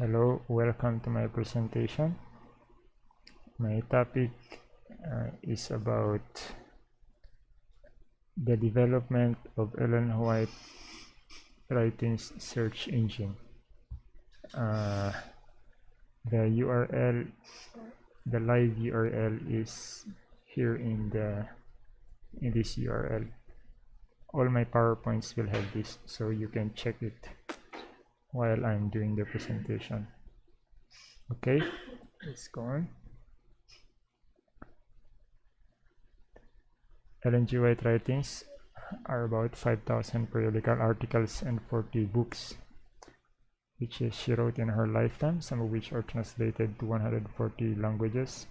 Hello, welcome to my presentation. My topic uh, is about the development of Ellen White Writings search engine. Uh, the URL, the live URL is here in the in this URL. All my PowerPoints will have this, so you can check it while I'm doing the presentation. Okay, let's go on. Ellen G. White writings are about 5,000 periodical articles and 40 books, which she wrote in her lifetime, some of which are translated to 140 languages.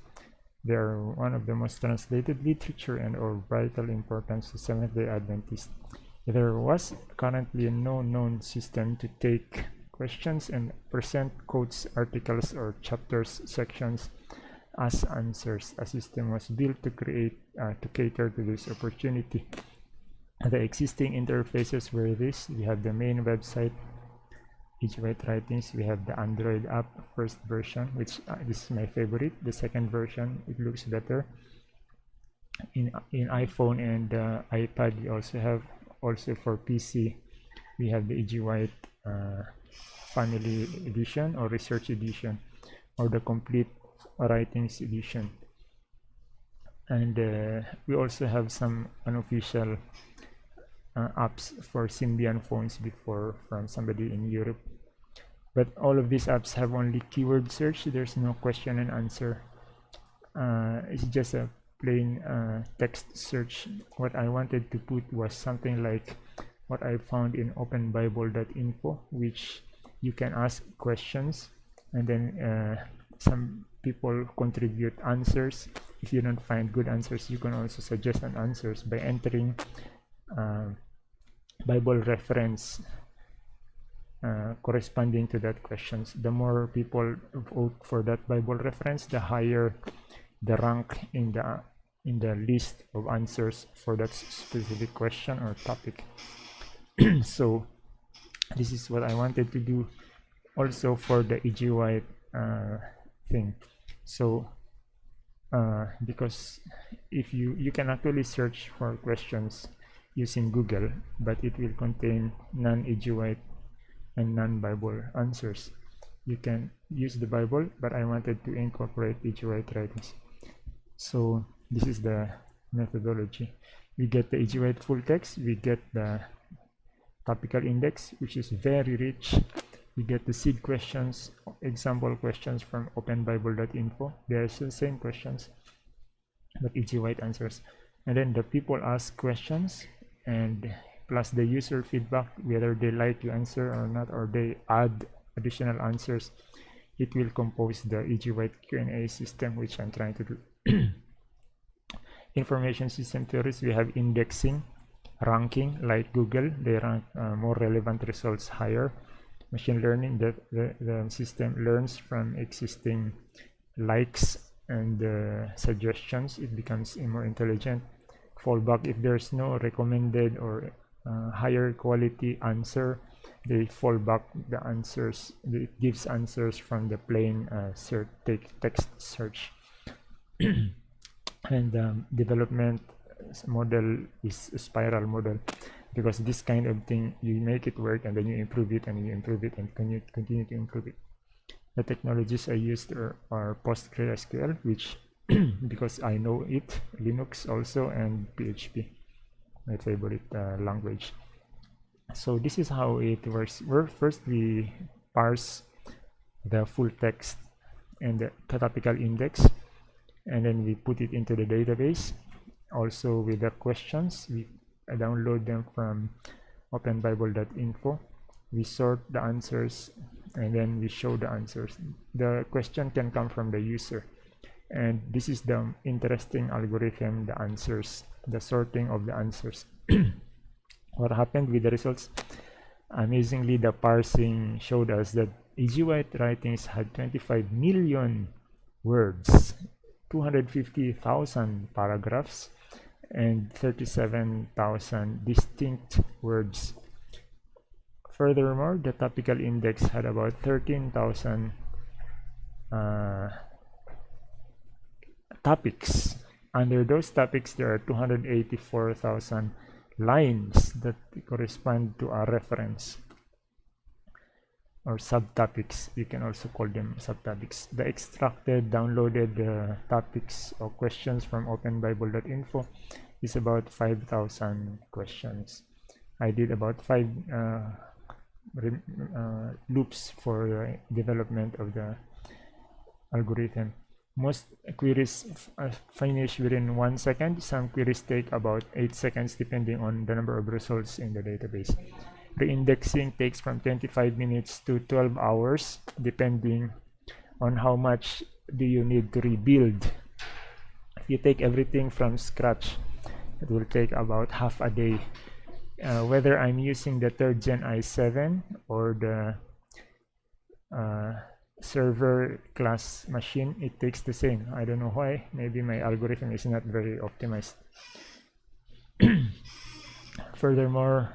They are one of the most translated literature and of vital importance to Seventh-day Adventists. There was currently no known system to take questions and present quotes, articles, or chapters, sections as answers. A system was built to create uh, to cater to this opportunity. The existing interfaces were this. We have the main website, White Writings. We have the Android app first version, which uh, is my favorite. The second version, it looks better. In in iPhone and uh, iPad, we also have also for PC we have the E.G. White uh, family edition or research edition or the complete writings edition. And uh, we also have some unofficial uh, apps for Symbian phones before from somebody in Europe. But all of these apps have only keyword search. There's no question and answer. Uh, it's just a plain uh, text search. What I wanted to put was something like what I found in openbible.info which you can ask questions and then uh, some people contribute answers. If you don't find good answers you can also suggest an answers by entering uh, Bible reference uh, corresponding to that questions. The more people vote for that Bible reference the higher the rank in the in the list of answers for that specific question or topic so this is what I wanted to do also for the E.G. White uh, thing so uh, because if you you can actually search for questions using Google but it will contain non-E.G. White and non-Bible answers you can use the Bible but I wanted to incorporate E.G. White writings so this is the methodology we get the E.G. White full text we get the topical index which is very rich. We get the seed questions example questions from openbible.info they're the same questions but E.G. White answers. And then the people ask questions and plus the user feedback whether they like to answer or not or they add additional answers it will compose the E.G. White Q&A system which I'm trying to do. Information system theories we have indexing ranking like google they rank uh, more relevant results higher. Machine learning that the, the system learns from existing likes and uh, suggestions. It becomes more intelligent fallback. If there's no recommended or uh, higher quality answer they fall back the answers it gives answers from the plain uh, search text search. And um, development model is a spiral model because this kind of thing you make it work and then you improve it and you improve it and continue, continue to improve it. The technologies i used are, are postgresql which because i know it linux also and php my favorite uh, language. So this is how it works. We first we parse the full text and the topical index and then we put it into the database also with the questions we download them from openbible.info we sort the answers and then we show the answers. The question can come from the user. And this is the interesting algorithm the answers the sorting of the answers. What happened with the results? Amazingly the parsing showed us that E.G. White writings had 25 million words 250,000 paragraphs and 37,000 distinct words Furthermore, the topical index had about 13,000 uh, topics. Under those topics, there are 284,000 lines that correspond to a reference or subtopics. You can also call them subtopics. The extracted, downloaded uh, topics or questions from openbible.info is about 5,000 questions. I did about five uh, uh, loops for the development of the algorithm. Most queries uh, finish within one second. Some queries take about eight seconds depending on the number of results in the database. Reindexing takes from 25 minutes to 12 hours depending on how much do you need to rebuild. If you take everything from scratch, it will take about half a day. Uh, whether I'm using the third gen i7 or the uh, server class machine it takes the same I don't know why maybe my algorithm is not very optimized furthermore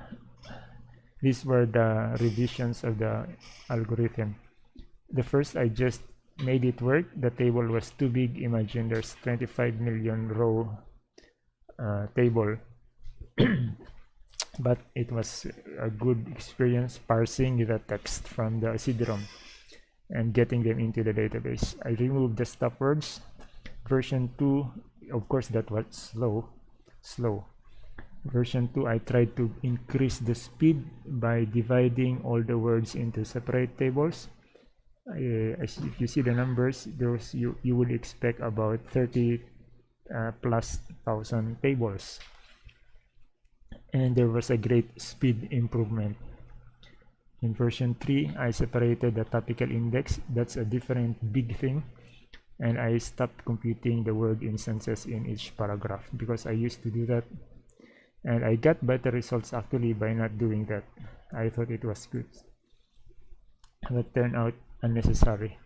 these were the revisions of the algorithm the first I just made it work the table was too big imagine there's 25 million row uh, table but it was a good experience parsing the text from the CD-ROM and getting them into the database. I removed the stop words. Version 2, of course, that was slow. Slow. Version 2, I tried to increase the speed by dividing all the words into separate tables. Uh, if you see the numbers, those you, you would expect about 30 uh, plus thousand tables. And there was a great speed improvement in version 3 I separated the topical index that's a different big thing and I stopped computing the word instances in each paragraph because I used to do that and I got better results actually by not doing that. I thought it was good. But turned out unnecessary.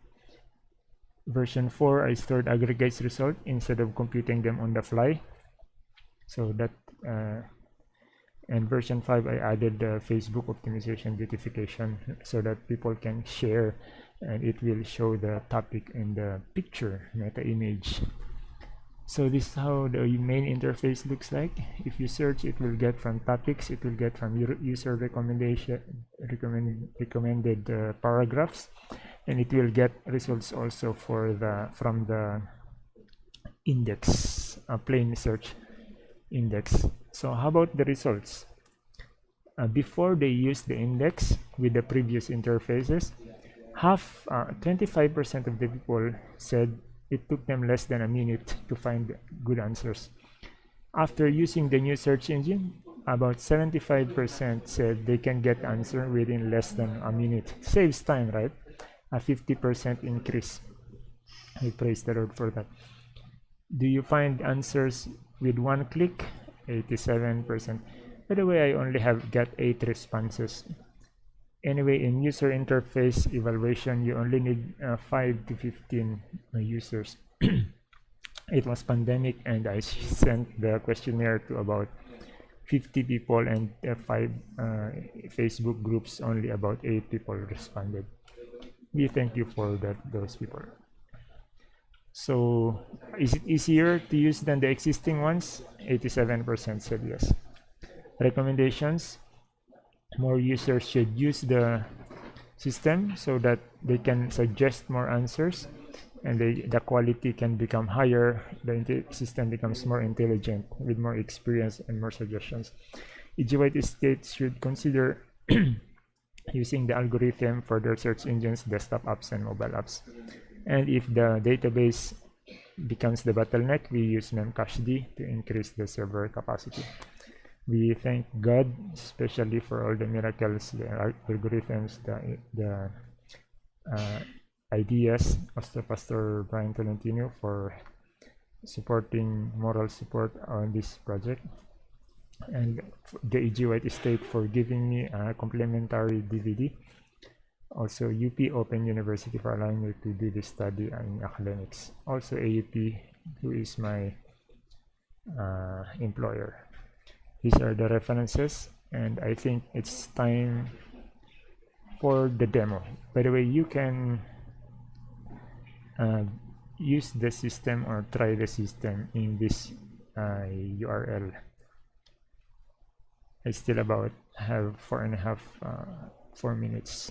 Version 4 I stored aggregates result instead of computing them on the fly. So that uh, and version 5 I added the Facebook optimization beautification so that people can share and it will show the topic in the picture meta image so this is how the main interface looks like. If you search it will get from topics it will get from user recommendation recommend, recommended uh, paragraphs and it will get results also for the from the index a plain search index. So how about the results? Uh, before they use the index with the previous interfaces half 25% uh, of the people said it took them less than a minute to find good answers. After using the new search engine about 75% said they can get answer within less than a minute. Saves time right? A 50% increase. I praise the Lord for that. Do you find answers with one click? 87% by the way I only have got 8 responses anyway in user interface evaluation you only need uh, 5 to 15 uh, users. It was pandemic and I sent the questionnaire to about 50 people and uh, 5 uh, Facebook groups only about 8 people responded. We thank you for that those people. So is it easier to use than the existing ones? 87% said yes. Recommendations more users should use the system so that they can suggest more answers and they, the quality can become higher the system becomes more intelligent with more experience and more suggestions. EG states should consider using the algorithm for their search engines desktop apps and mobile apps. And if the database becomes the bottleneck we use memcached to increase the server capacity we thank God especially for all the miracles the algorithms the, the uh, ideas of the Pastor Brian Tolentino for supporting moral support on this project. And the EG White Estate for giving me a complimentary DVD also UP Open University for allowing me to do this study in academics. Also AUP who is my uh, employer these are the references and I think it's time for the demo. By the way you can uh, use the system or try the system in this uh, URL I still about have four and a half uh, four minutes.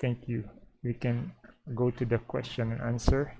Thank you. We can go to the question and answer